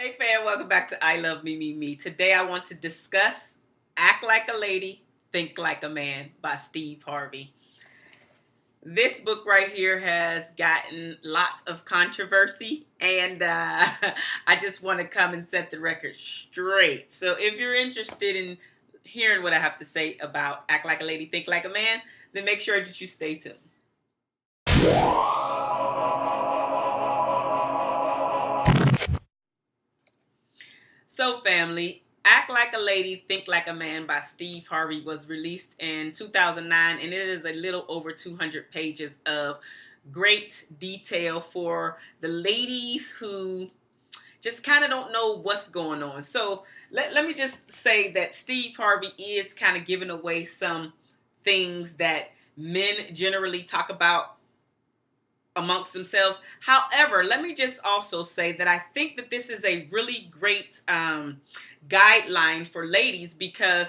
Hey fam, welcome back to I Love Me Me Me. Today I want to discuss Act Like a Lady, Think Like a Man by Steve Harvey. This book right here has gotten lots of controversy and uh, I just want to come and set the record straight. So if you're interested in hearing what I have to say about Act Like a Lady, Think Like a Man, then make sure that you stay tuned. So family, Act Like a Lady, Think Like a Man by Steve Harvey was released in 2009 and it is a little over 200 pages of great detail for the ladies who just kind of don't know what's going on. So let, let me just say that Steve Harvey is kind of giving away some things that men generally talk about amongst themselves. However, let me just also say that I think that this is a really great um, guideline for ladies because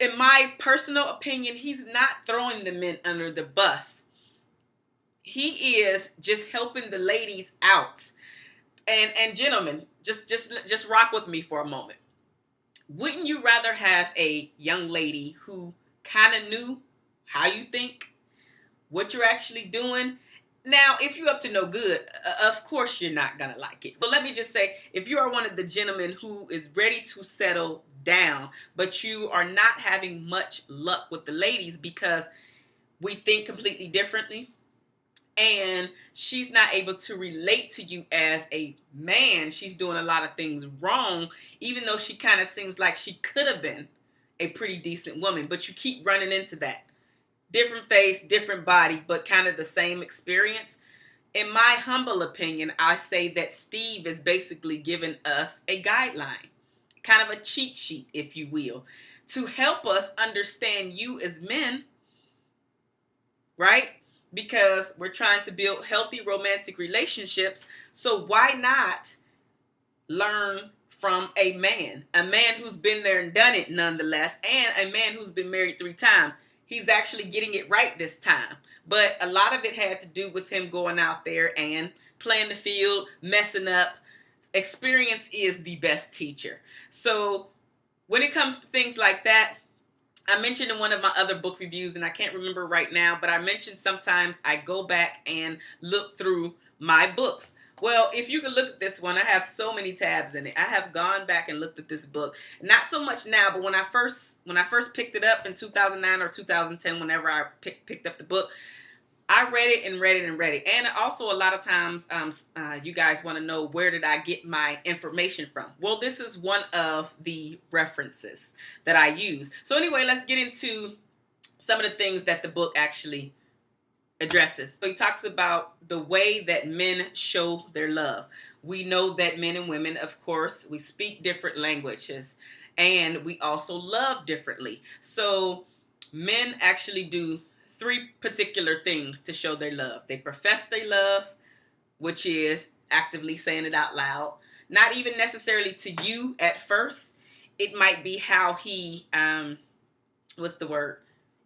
in my personal opinion, he's not throwing the men under the bus. He is just helping the ladies out. And and gentlemen, just just just rock with me for a moment. Wouldn't you rather have a young lady who kind of knew how you think, what you're actually doing, now, if you're up to no good, uh, of course you're not going to like it. But let me just say, if you are one of the gentlemen who is ready to settle down, but you are not having much luck with the ladies because we think completely differently, and she's not able to relate to you as a man, she's doing a lot of things wrong, even though she kind of seems like she could have been a pretty decent woman, but you keep running into that different face, different body, but kind of the same experience. In my humble opinion, I say that Steve is basically giving us a guideline, kind of a cheat sheet, if you will, to help us understand you as men, right? Because we're trying to build healthy romantic relationships. So why not learn from a man, a man who's been there and done it nonetheless, and a man who's been married three times he's actually getting it right this time. But a lot of it had to do with him going out there and playing the field, messing up. Experience is the best teacher. So when it comes to things like that, I mentioned in one of my other book reviews, and I can't remember right now, but I mentioned sometimes I go back and look through my books. Well, if you can look at this one, I have so many tabs in it. I have gone back and looked at this book. Not so much now, but when I first when I first picked it up in 2009 or 2010, whenever I pick, picked up the book, I read it and read it and read it. And also a lot of times um, uh, you guys want to know where did I get my information from. Well, this is one of the references that I use. So anyway, let's get into some of the things that the book actually addresses. So he talks about the way that men show their love. We know that men and women, of course, we speak different languages and we also love differently. So men actually do three particular things to show their love. They profess their love, which is actively saying it out loud. Not even necessarily to you at first. It might be how he, um, what's the word,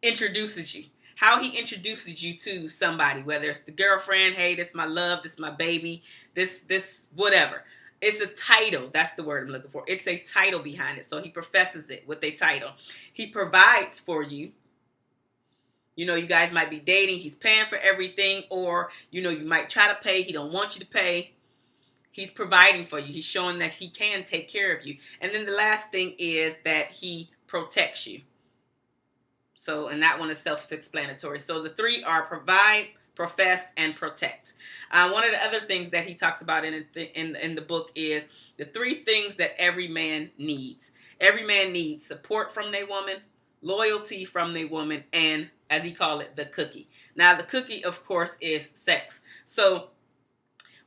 introduces you how he introduces you to somebody, whether it's the girlfriend, hey, this my love, this my baby, this, this, whatever. It's a title. That's the word I'm looking for. It's a title behind it. So he professes it with a title. He provides for you. You know, you guys might be dating. He's paying for everything. Or, you know, you might try to pay. He don't want you to pay. He's providing for you. He's showing that he can take care of you. And then the last thing is that he protects you. So, and that one is self-explanatory. So the three are provide, profess, and protect. Uh, one of the other things that he talks about in, in, in the book is the three things that every man needs. Every man needs support from their woman, loyalty from the woman, and as he call it, the cookie. Now, the cookie, of course, is sex. So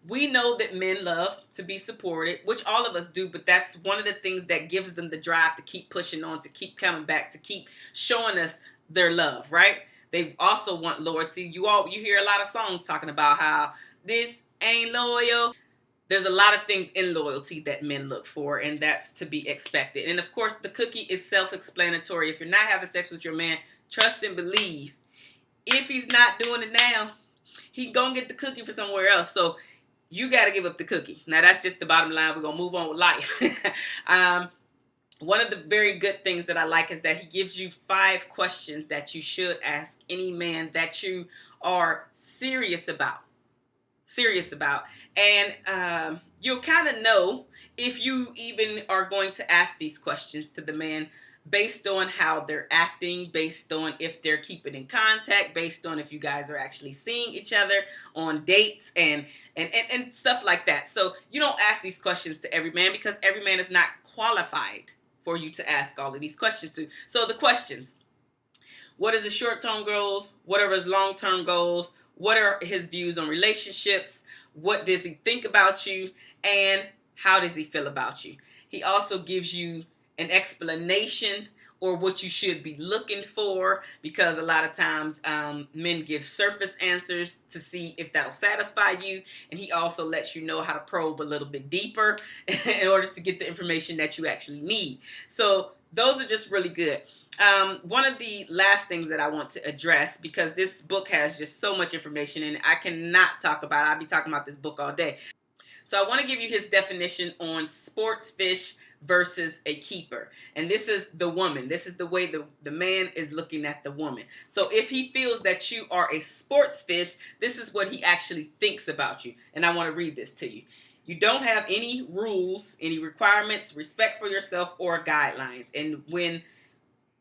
we know that men love to be supported, which all of us do, but that's one of the things that gives them the drive to keep pushing on, to keep coming back, to keep showing us their love, right? They also want loyalty. You all you hear a lot of songs talking about how this ain't loyal. There's a lot of things in loyalty that men look for, and that's to be expected. And of course, the cookie is self-explanatory. If you're not having sex with your man, trust and believe. If he's not doing it now, he gonna get the cookie for somewhere else. So you got to give up the cookie. Now that's just the bottom line. We're gonna move on with life. um, one of the very good things that I like is that he gives you five questions that you should ask any man that you are serious about. Serious about. And um, you'll kind of know if you even are going to ask these questions to the man based on how they're acting, based on if they're keeping in contact, based on if you guys are actually seeing each other on dates and and and, and stuff like that. So you don't ask these questions to every man because every man is not qualified for you to ask all of these questions to. So the questions. What is his short-term goals? What are his long-term goals? What are his views on relationships? What does he think about you? And how does he feel about you? He also gives you an explanation or what you should be looking for because a lot of times um, men give surface answers to see if that'll satisfy you and he also lets you know how to probe a little bit deeper in order to get the information that you actually need so those are just really good um, one of the last things that I want to address because this book has just so much information and I cannot talk about it. I'll be talking about this book all day. So I want to give you his definition on sports fish versus a keeper. And this is the woman. This is the way the, the man is looking at the woman. So if he feels that you are a sports fish, this is what he actually thinks about you. And I want to read this to you. You don't have any rules, any requirements, respect for yourself, or guidelines. And when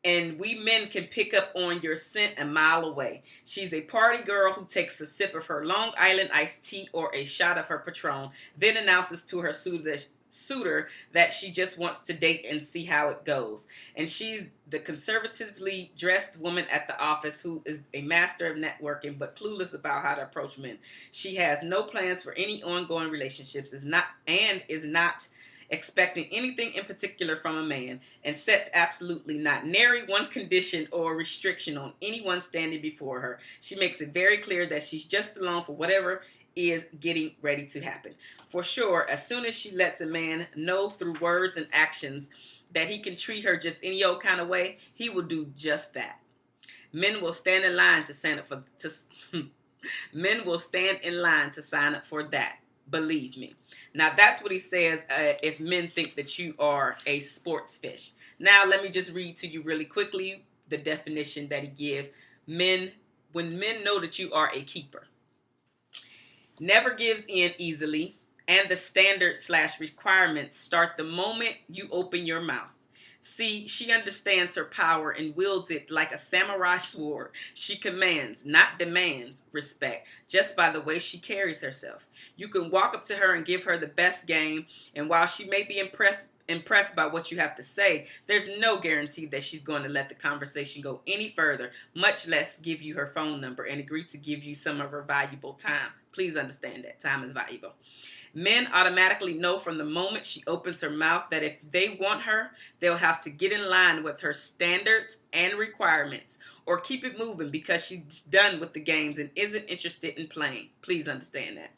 and we men can pick up on your scent a mile away. She's a party girl who takes a sip of her Long Island iced tea or a shot of her Patron, then announces to her suitor that, she just wants to date and see how it goes. And she's the conservatively dressed woman at the office who is a master of networking but clueless about how to approach men. She has no plans for any ongoing relationships is not and is not expecting anything in particular from a man, and sets absolutely not nary one condition or restriction on anyone standing before her. She makes it very clear that she's just along for whatever is getting ready to happen. For sure, as soon as she lets a man know through words and actions that he can treat her just any old kind of way, he will do just that. Men will stand in line to sign up for to hmm, men will stand in line to sign up for that believe me. Now that's what he says uh, if men think that you are a sports fish. Now let me just read to you really quickly the definition that he gives. Men, when men know that you are a keeper, never gives in easily, and the standard slash requirements start the moment you open your mouth. See, she understands her power and wields it like a samurai sword. She commands, not demands, respect just by the way she carries herself. You can walk up to her and give her the best game, and while she may be impressed impressed by what you have to say, there's no guarantee that she's going to let the conversation go any further, much less give you her phone number and agree to give you some of her valuable time. Please understand that time is valuable. Men automatically know from the moment she opens her mouth that if they want her, they'll have to get in line with her standards and requirements or keep it moving because she's done with the games and isn't interested in playing. Please understand that.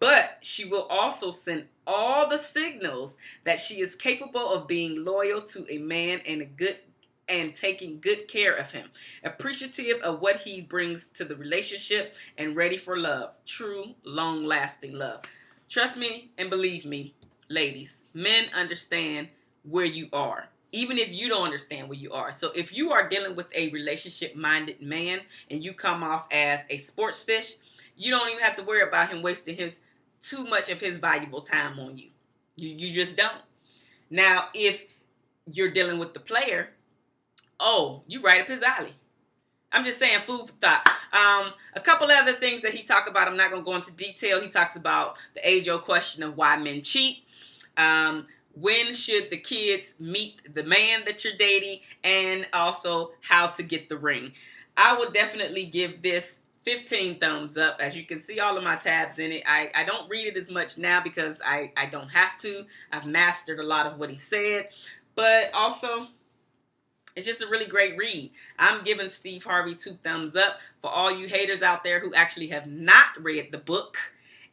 But she will also send all the signals that she is capable of being loyal to a man and a good and taking good care of him, appreciative of what he brings to the relationship and ready for love, true, long lasting love. Trust me and believe me, ladies, men understand where you are, even if you don't understand where you are. So if you are dealing with a relationship minded man and you come off as a sports fish, you don't even have to worry about him wasting his too much of his valuable time on you. You you just don't. Now, if you're dealing with the player, oh, you right up his alley. I'm just saying food for thought. Um, a couple other things that he talked about. I'm not going to go into detail. He talks about the age-old question of why men cheat. Um, when should the kids meet the man that you're dating, and also how to get the ring. I would definitely give this 15 thumbs up. As you can see all of my tabs in it. I, I don't read it as much now because I, I don't have to. I've mastered a lot of what he said. But also, it's just a really great read. I'm giving Steve Harvey two thumbs up for all you haters out there who actually have not read the book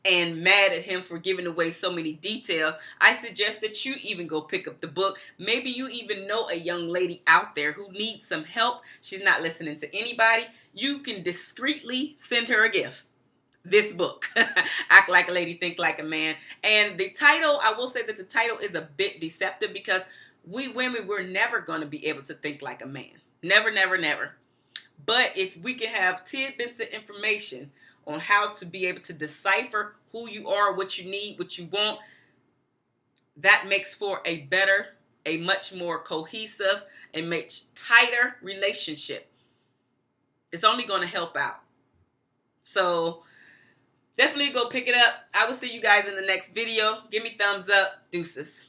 and mad at him for giving away so many details, I suggest that you even go pick up the book. Maybe you even know a young lady out there who needs some help. She's not listening to anybody. You can discreetly send her a gift. this book, Act Like a Lady, Think Like a Man. And the title, I will say that the title is a bit deceptive because we women, we're never going to be able to think like a man. Never, never, never. But if we can have tidbits of information on how to be able to decipher who you are, what you need, what you want, that makes for a better, a much more cohesive, a much tighter relationship. It's only going to help out. So definitely go pick it up. I will see you guys in the next video. Give me thumbs up. Deuces.